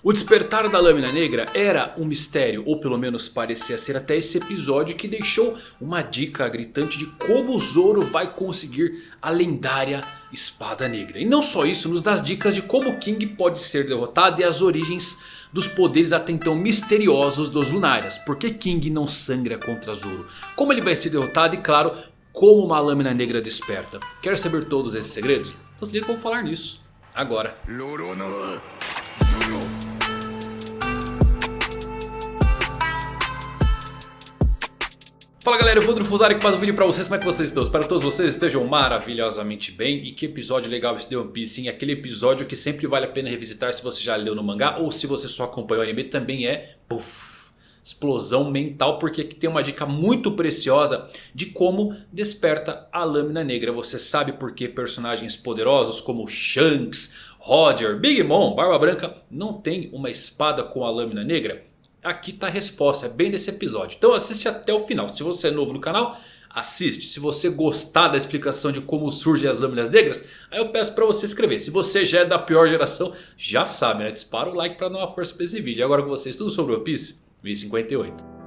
O despertar da Lâmina Negra era um mistério, ou pelo menos parecia ser até esse episódio que deixou uma dica gritante de como o Zoro vai conseguir a lendária Espada Negra. E não só isso, nos dá dicas de como King pode ser derrotado e as origens dos poderes até então misteriosos dos Lunárias. Por que King não sangra contra Zoro? Como ele vai ser derrotado e claro, como uma Lâmina Negra desperta. Quer saber todos esses segredos? Então se liga falar nisso agora. Fala galera, eu vou Fusari que faz um vídeo pra vocês, como é que vocês estão? Espero que todos vocês estejam maravilhosamente bem E que episódio legal esse de One Piece, hein? Aquele episódio que sempre vale a pena revisitar se você já leu no mangá Ou se você só acompanhou o anime, também é... Puff, explosão mental Porque aqui tem uma dica muito preciosa de como desperta a Lâmina Negra Você sabe por que personagens poderosos como Shanks, Roger, Big Mom, Barba Branca Não tem uma espada com a Lâmina Negra? Aqui está a resposta, é bem nesse episódio. Então assiste até o final. Se você é novo no canal, assiste. Se você gostar da explicação de como surgem as lâminas negras, aí eu peço para você escrever. Se você já é da pior geração, já sabe, né? Dispara o like para dar uma força para esse vídeo. E agora com vocês, tudo sobre o Piece, 1058.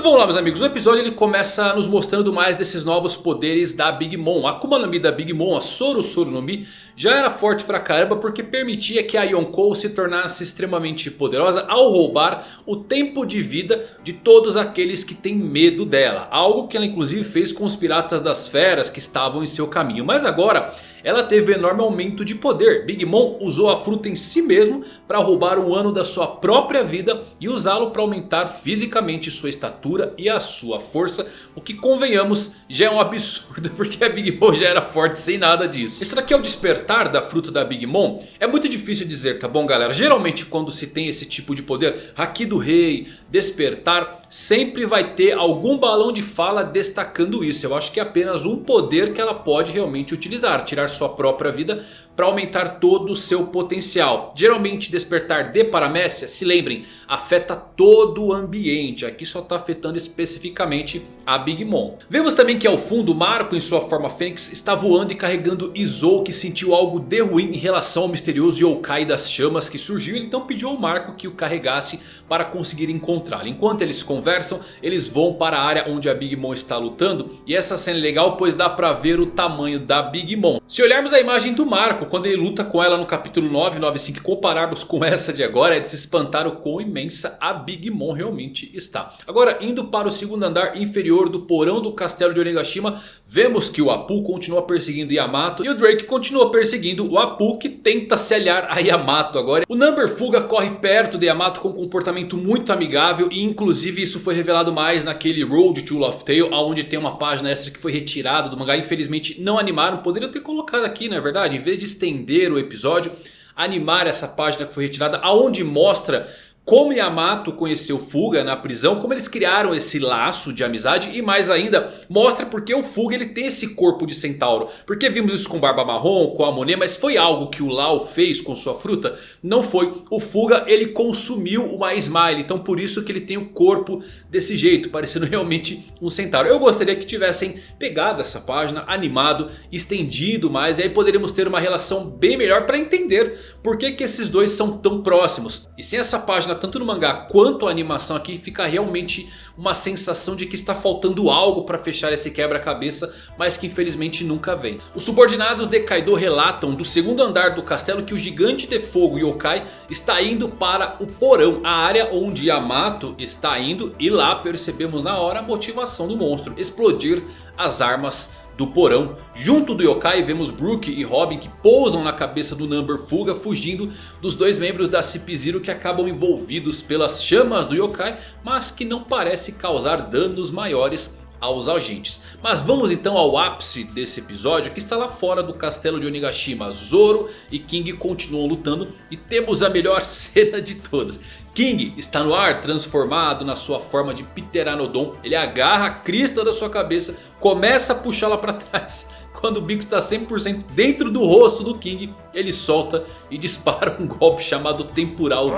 Então vamos lá meus amigos, o episódio ele começa nos mostrando mais desses novos poderes da Big Mom. A Akuma no Mi da Big Mom, a Soro Soro no Mi, já era forte pra caramba porque permitia que a Yonkou se tornasse extremamente poderosa ao roubar o tempo de vida de todos aqueles que têm medo dela. Algo que ela inclusive fez com os piratas das feras que estavam em seu caminho. Mas agora ela teve enorme aumento de poder. Big Mom usou a fruta em si mesmo para roubar um ano da sua própria vida e usá-lo para aumentar fisicamente sua estatura e a sua força. O que convenhamos já é um absurdo porque a Big Mom já era forte sem nada disso. Isso daqui é o despertar da fruta da Big Mom? É muito difícil dizer, tá bom galera? Geralmente quando se tem esse tipo de poder, Haki do Rei, despertar, sempre vai ter algum balão de fala destacando isso. Eu acho que é apenas um poder que ela pode realmente utilizar, tirar sua própria vida para aumentar todo o seu potencial. Geralmente despertar de paramécia, se lembrem, afeta todo o ambiente. Aqui só está afetando especificamente a Big Mom. Vemos também que ao fundo Marco em sua forma Fênix está voando e carregando Izou que sentiu algo de ruim em relação ao misterioso Yokai das chamas que surgiu. Então pediu ao Marco que o carregasse para conseguir encontrá-lo. Enquanto eles conversam, eles vão para a área onde a Big Mom está lutando. E essa cena é legal pois dá para ver o tamanho da Big Mom. Se olharmos a imagem do Marco quando ele luta com ela no capítulo 995 e compararmos com essa de agora, é de se espantar o quão imensa a Big Mom realmente está. Agora, indo para o segundo andar inferior do porão do castelo de Onigashima, vemos que o Apu continua perseguindo Yamato e o Drake continua perseguindo o Apu que tenta se aliar a Yamato agora. O Number Fuga corre perto de Yamato com um comportamento muito amigável e inclusive isso foi revelado mais naquele Road to Love Tale, onde tem uma página extra que foi retirada do mangá. Infelizmente não animaram, poderiam ter colocado aqui na é verdade, em vez de estender o episódio, animar essa página que foi retirada, aonde mostra como Yamato conheceu Fuga na prisão, como eles criaram esse laço de amizade e mais ainda mostra porque o Fuga ele tem esse corpo de centauro. Porque vimos isso com Barba Marrom, com a Monet, mas foi algo que o Lau fez com sua fruta? Não foi. O Fuga ele consumiu uma Smile, então por isso que ele tem o corpo desse jeito, parecendo realmente um centauro. Eu gostaria que tivessem pegado essa página, animado, estendido mais e aí poderíamos ter uma relação bem melhor para entender por que, que esses dois são tão próximos. E sem essa página tanto no mangá quanto a animação aqui, fica realmente uma sensação de que está faltando algo para fechar esse quebra-cabeça, mas que infelizmente nunca vem. Os subordinados de Kaido relatam do segundo andar do castelo que o gigante de fogo Yokai está indo para o porão, a área onde Yamato está indo e lá percebemos na hora a motivação do monstro, explodir as armas do porão. Junto do yokai vemos Brook e Robin que pousam na cabeça do Number Fuga fugindo dos dois membros da CP0 que acabam envolvidos pelas chamas do yokai. Mas que não parece causar danos maiores aos agentes. Mas vamos então ao ápice desse episódio que está lá fora do castelo de Onigashima. Zoro e King continuam lutando e temos a melhor cena de todas. King está no ar transformado na sua forma de Pteranodon. Ele agarra a crista da sua cabeça, começa a puxá-la para trás. Quando o bico está 100% dentro do rosto do King, ele solta e dispara um golpe chamado Temporal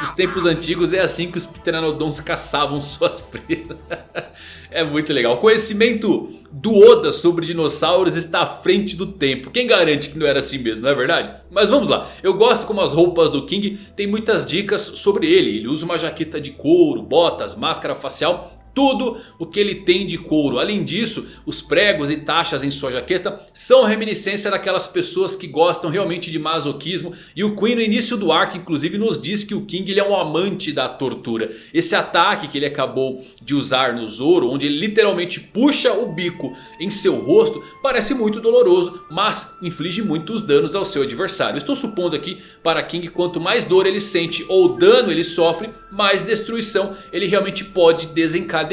Nos tempos antigos é assim que os Pteranodons caçavam suas presas. é muito legal. O conhecimento do Oda sobre dinossauros está à frente do tempo. Quem garante que não era assim mesmo, não é verdade? Mas vamos lá. Eu gosto como as roupas do King tem muitas dicas sobre ele. Ele usa uma jaqueta de couro, botas, máscara facial tudo o que ele tem de couro. Além disso, os pregos e taxas em sua jaqueta são reminiscência daquelas pessoas que gostam realmente de masoquismo. E o Queen no início do arco inclusive nos diz que o King ele é um amante da tortura. Esse ataque que ele acabou de usar no Zoro, onde ele literalmente puxa o bico em seu rosto, parece muito doloroso, mas inflige muitos danos ao seu adversário. Estou supondo aqui para King quanto mais dor ele sente ou dano ele sofre, mais destruição ele realmente pode desencadear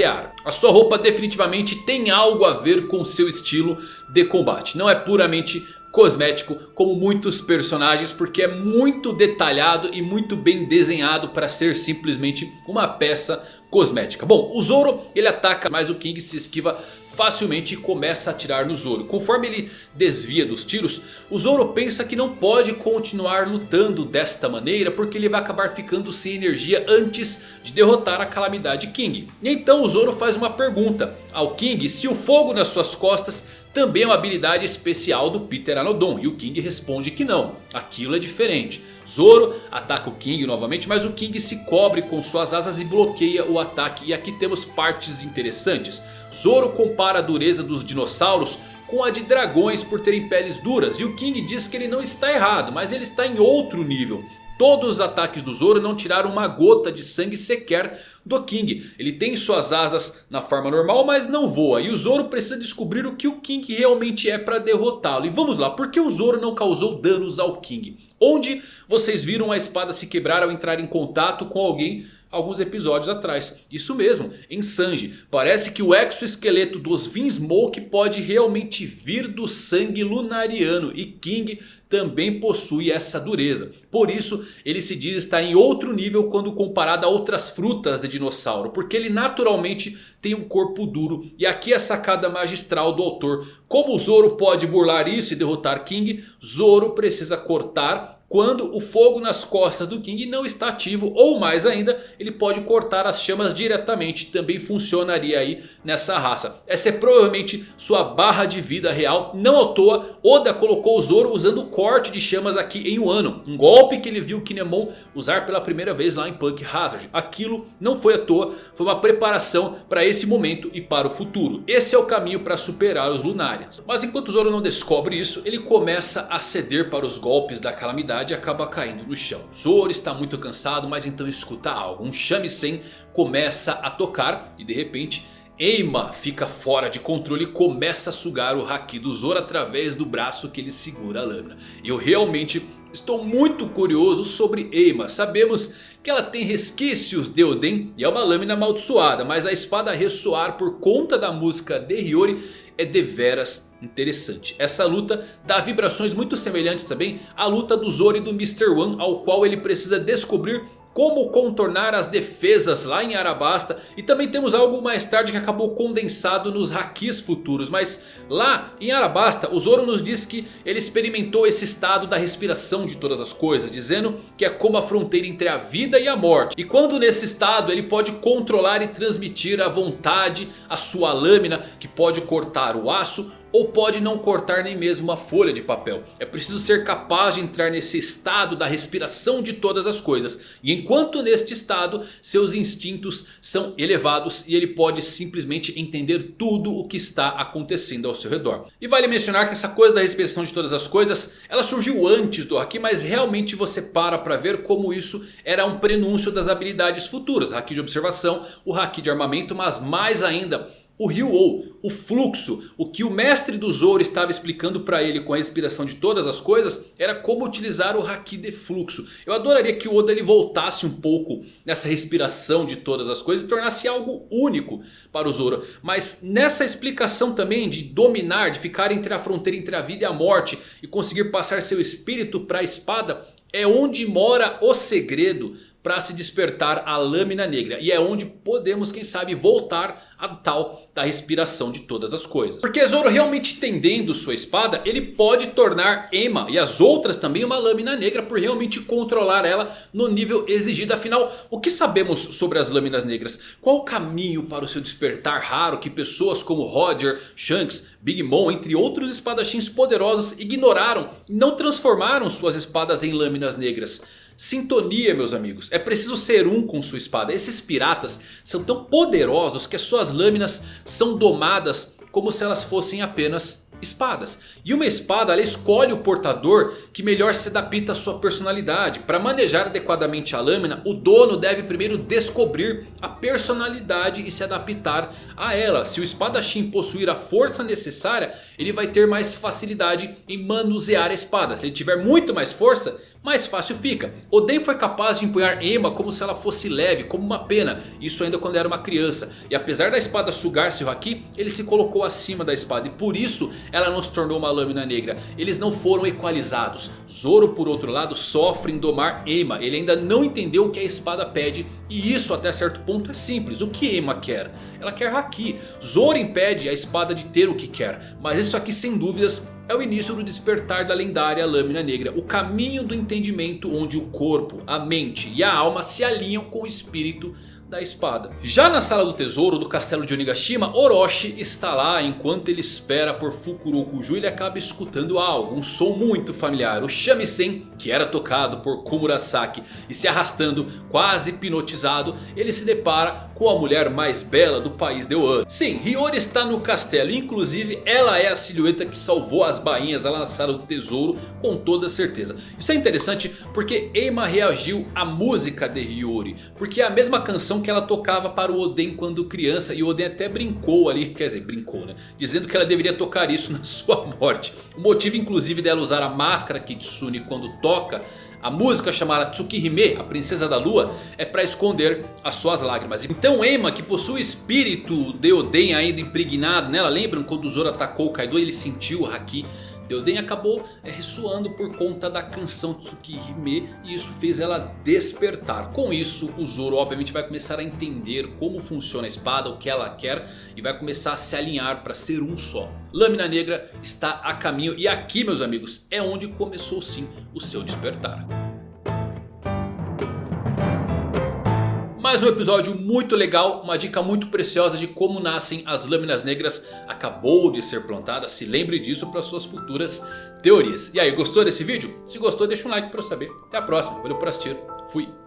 A sua roupa definitivamente tem algo a ver com seu estilo de combate. Não é puramente cosmético como muitos personagens porque é muito detalhado e muito bem desenhado para ser simplesmente uma peça cosmética. Bom, o Zoro ele ataca mas o King se esquiva facilmente começa a atirar no Zoro. Conforme ele desvia dos tiros, o Zoro pensa que não pode continuar lutando desta maneira porque ele vai acabar ficando sem energia antes de derrotar a Calamidade King. E então o Zoro faz uma pergunta ao King se o fogo nas suas costas também é uma habilidade especial do Peter Anodon. E o King responde que não, aquilo é diferente. Zoro ataca o King novamente, mas o King se cobre com suas asas e bloqueia o ataque. E aqui temos partes interessantes. Zoro compara a dureza dos dinossauros com a de dragões por terem peles duras. E o King diz que ele não está errado, mas ele está em outro nível. Todos os ataques do Zoro não tiraram uma gota de sangue sequer do King. Ele tem suas asas na forma normal, mas não voa. E o Zoro precisa descobrir o que o King realmente é para derrotá-lo. E vamos lá, por que o Zoro não causou danos ao King? Onde vocês viram a espada se quebrar ao entrar em contato com alguém alguns episódios atrás. Isso mesmo, em Sanji. Parece que o exoesqueleto dos Vinsmoke pode realmente vir do sangue lunariano. E King também possui essa dureza. Por isso ele se diz estar em outro nível quando comparado a outras frutas de dinossauro. Porque ele naturalmente tem um corpo duro. E aqui a sacada magistral do autor. Como Zoro pode burlar isso e derrotar King? Zoro precisa cortar quando o fogo nas costas do King não está ativo. Ou mais ainda, ele pode cortar as chamas diretamente. Também funcionaria aí nessa raça. Essa é provavelmente sua barra de vida real. Não à toa, Oda colocou o Zoro usando o corte de chamas aqui em Wano. Um golpe que ele viu Kinemon usar pela primeira vez lá em Punk Hazard. Aquilo não foi à toa, foi uma preparação para esse momento e para o futuro. Esse é o caminho para superar os Lunarians. Mas enquanto o Zoro não descobre isso, ele começa a ceder para os golpes da calamidade e acaba caindo no chão. Zoro está muito cansado, mas então escuta algo. Um shamisen começa a tocar e de repente Eima fica fora de controle e começa a sugar o Haki do Zoro através do braço que ele segura a lâmina. Eu realmente estou muito curioso sobre Eima. Sabemos que ela tem resquícios de Oden e é uma lâmina amaldiçoada. Mas a espada ressoar por conta da música de Hiyori é deveras interessante. Essa luta dá vibrações muito semelhantes também à luta do Zoro e do Mr. One. Ao qual ele precisa descobrir como contornar as defesas lá em Arabasta. E também temos algo mais tarde que acabou condensado nos Hakis futuros. Mas lá em Arabasta o Zoro nos diz que ele experimentou esse estado da respiração de todas as coisas. Dizendo que é como a fronteira entre a vida e a morte. E quando nesse estado ele pode controlar e transmitir à vontade a sua lâmina. Que pode cortar o aço ou pode não cortar nem mesmo uma folha de papel. É preciso ser capaz de entrar nesse estado da respiração de todas as coisas. E enquanto neste estado, seus instintos são elevados e ele pode simplesmente entender tudo o que está acontecendo ao seu redor. E vale mencionar que essa coisa da respiração de todas as coisas, ela surgiu antes do Haki, mas realmente você para para ver como isso era um prenúncio das habilidades futuras. Haki de observação, o Haki de armamento, mas mais ainda o Ryu-Oh, o fluxo, o que o mestre do Zoro estava explicando para ele com a inspiração de todas as coisas era como utilizar o Haki de fluxo. Eu adoraria que o Oda ele voltasse um pouco nessa respiração de todas as coisas e tornasse algo único para o Zoro. Mas nessa explicação também de dominar, de ficar entre a fronteira entre a vida e a morte e conseguir passar seu espírito para a espada é onde mora o segredo para se despertar a lâmina negra. E é onde podemos, quem sabe, voltar a tal da respiração de todas as coisas. Porque Zoro realmente entendendo sua espada, ele pode tornar Emma e as outras também uma lâmina negra por realmente controlar ela no nível exigido. Afinal, o que sabemos sobre as lâminas negras? Qual o caminho para o seu despertar raro que pessoas como Roger, Shanks, Big Mom, entre outros espadachins poderosos ignoraram e não transformaram suas espadas em lâminas negras? Sintonia meus amigos, é preciso ser um com sua espada. Esses piratas são tão poderosos que as suas lâminas são domadas como se elas fossem apenas espadas. E uma espada ela escolhe o portador que melhor se adapta à sua personalidade. Para manejar adequadamente a lâmina, o dono deve primeiro descobrir a personalidade e se adaptar a ela. Se o espadachim possuir a força necessária, ele vai ter mais facilidade em manusear a espada. Se ele tiver muito mais força, mais fácil fica. Oden foi capaz de empunhar Emma como se ela fosse leve, como uma pena. Isso ainda quando era uma criança. E apesar da espada sugar seu Haki, ele se colocou acima da espada. E por isso ela não se tornou uma lâmina negra. Eles não foram equalizados. Zoro por outro lado sofre em domar Emma. Ele ainda não entendeu o que a espada pede. E isso até certo ponto é simples. O que Emma quer? Ela quer Haki. Zoro impede a espada de ter o que quer. Mas isso aqui sem dúvidas é o início do despertar da lendária lâmina negra. O caminho do entendimento onde o corpo, a mente e a alma se alinham com o espírito da espada. Já na sala do tesouro do castelo de Onigashima, Orochi está lá enquanto ele espera por Fukurokuju. Ele acaba escutando algo, um som muito familiar. O shamisen, que era tocado por Komurasaki e se arrastando quase hipnotizado. Ele se depara com a mulher mais bela do país de Wano. Sim, Hiyori está no castelo. Inclusive ela é a silhueta que salvou as bainhas lá na sala do tesouro com toda certeza. Isso é interessante porque Eima reagiu à música de Hiyori. Porque é a mesma canção que ela tocava para o Oden quando criança. E o Oden até brincou ali, quer dizer, brincou né? Dizendo que ela deveria tocar isso na sua morte. O motivo inclusive dela usar a máscara Kitsune quando toca a música chamada Tsukihime, a princesa da lua, é para esconder as suas lágrimas. Então Emma, que possui o espírito de Oden ainda impregnado nela, lembram quando o Zoro atacou o Kaido, ele sentiu o Haki Deoden acabou é, ressoando por conta da canção Tsukihime e isso fez ela despertar. Com isso o Zoro obviamente vai começar a entender como funciona a espada, o que ela quer e vai começar a se alinhar para ser um só. Lâmina Negra está a caminho e aqui meus amigos é onde começou sim o seu despertar. Mais um episódio muito legal, uma dica muito preciosa de como nascem as lâminas negras acabou de ser plantada. Se lembre disso para suas futuras teorias. E aí, gostou desse vídeo? Se gostou deixa um like para eu saber. Até a próxima, valeu por assistir, fui!